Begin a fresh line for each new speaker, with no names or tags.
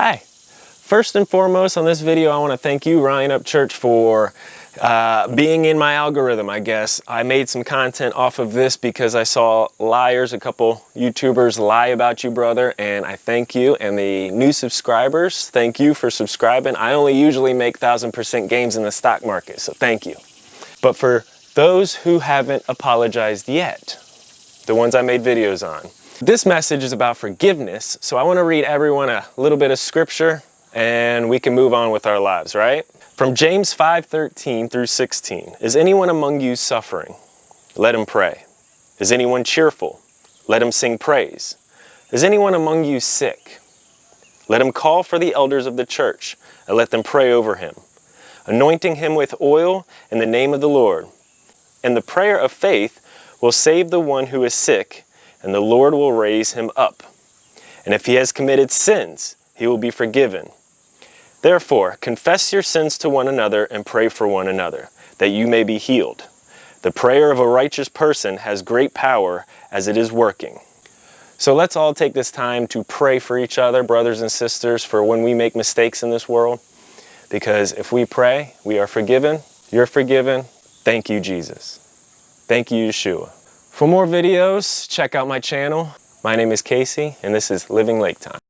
Hi. First and foremost on this video, I want to thank you, Ryan Upchurch, for uh, being in my algorithm, I guess. I made some content off of this because I saw liars, a couple YouTubers lie about you, brother, and I thank you. And the new subscribers, thank you for subscribing. I only usually make 1000% gains in the stock market, so thank you. But for those who haven't apologized yet, the ones I made videos on, this message is about forgiveness, so I want to read everyone a little bit of scripture and we can move on with our lives, right? From James 5:13 through 16. Is anyone among you suffering? Let him pray. Is anyone cheerful? Let him sing praise. Is anyone among you sick? Let him call for the elders of the church and let them pray over him, anointing him with oil in the name of the Lord. And the prayer of faith will save the one who is sick, and the Lord will raise him up. And if he has committed sins, he will be forgiven. Therefore, confess your sins to one another and pray for one another, that you may be healed. The prayer of a righteous person has great power as it is working. So let's all take this time to pray for each other, brothers and sisters, for when we make mistakes in this world. Because if we pray, we are forgiven, you're forgiven. Thank you, Jesus. Thank you, Yeshua. For more videos, check out my channel. My name is Casey, and this is Living Lake Time.